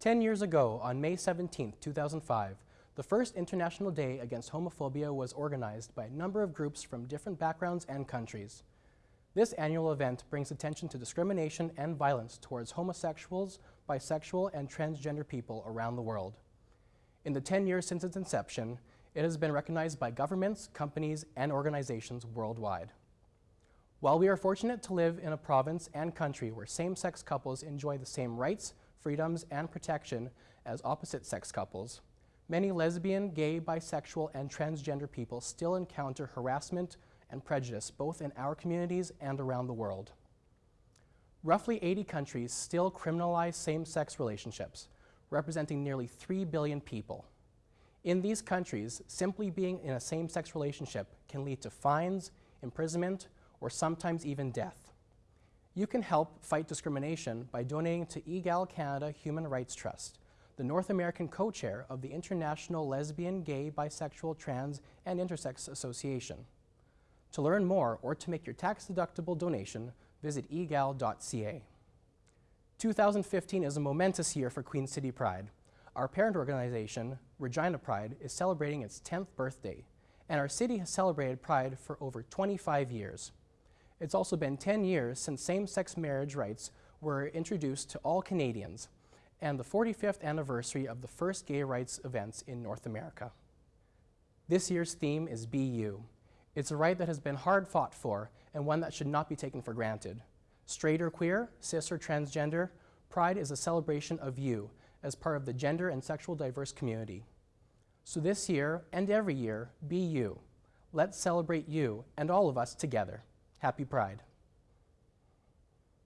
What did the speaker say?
Ten years ago, on May 17, 2005, the first International Day Against Homophobia was organized by a number of groups from different backgrounds and countries. This annual event brings attention to discrimination and violence towards homosexuals, bisexual, and transgender people around the world. In the 10 years since its inception, it has been recognized by governments, companies, and organizations worldwide. While we are fortunate to live in a province and country where same-sex couples enjoy the same rights, freedoms, and protection as opposite-sex couples, many lesbian, gay, bisexual, and transgender people still encounter harassment and prejudice both in our communities and around the world. Roughly 80 countries still criminalize same-sex relationships, representing nearly 3 billion people. In these countries, simply being in a same-sex relationship can lead to fines, imprisonment, or sometimes even death. You can help fight discrimination by donating to Egale Canada Human Rights Trust, the North American co-chair of the International Lesbian, Gay, Bisexual, Trans, and Intersex Association. To learn more or to make your tax-deductible donation, visit egale.ca. 2015 is a momentous year for Queen City Pride. Our parent organization, Regina Pride, is celebrating its 10th birthday, and our city has celebrated Pride for over 25 years. It's also been 10 years since same-sex marriage rights were introduced to all Canadians, and the 45th anniversary of the first gay rights events in North America. This year's theme is Be You. It's a right that has been hard fought for and one that should not be taken for granted. Straight or queer, cis or transgender, Pride is a celebration of you as part of the gender and sexual diverse community. So this year and every year, be you. Let's celebrate you and all of us together. Happy Pride.